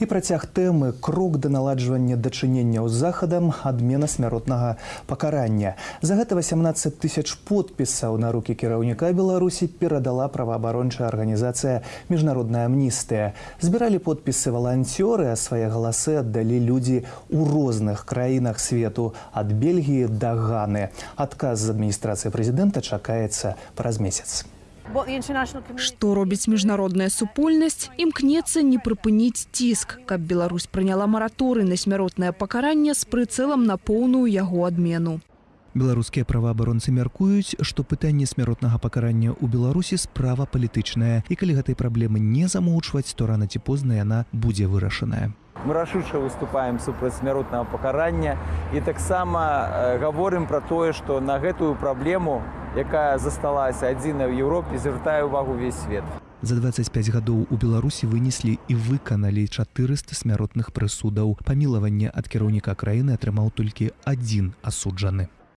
І працяг тэмы крок да наладжвання дачыненняў з захадам адмена смяротнага пакарання. За гэта 18 тысяч подпісаў на рукі кіраўніка Беларусі перадала праваабарончая арганізацыя міжнародная амністыя. Збіралі подпісы валанцёры, а свае галасы аддалі людзі ў розных краінах свету ад Бельгіі да Ганы. Адказ з адміністрацыі прэзідэнта чакаецца праз месяц. Што робіць міжнародная супольнасць, імкнецца не прыпыніць ціск, каб Беларусь прыняла мараторы на смяротнае пакаранне з прыцэлам на поўную яго адмену. Беларускія праваабаронцы мяркуюць, што пытанне смяротнага пакарання ў Беларусі справа палітычная і калі гэтай праблемы не замоўчваць, то рана ці позна яна будзе вырашаная. Мы рашуча выступаем супраць смяротнага пакарання і таксама э, гаворым пра тое, што на гэтую праблему, якая засталася адзіна ў Еўропе, звяртае ўвагу ўвесь свет. За 25 гадоў у Беларусі вынеслі і выканалі 400 смяротных прысудаў. Памілаванне ад кіраўніка краіны атрымаў толькі адзін асуджаны.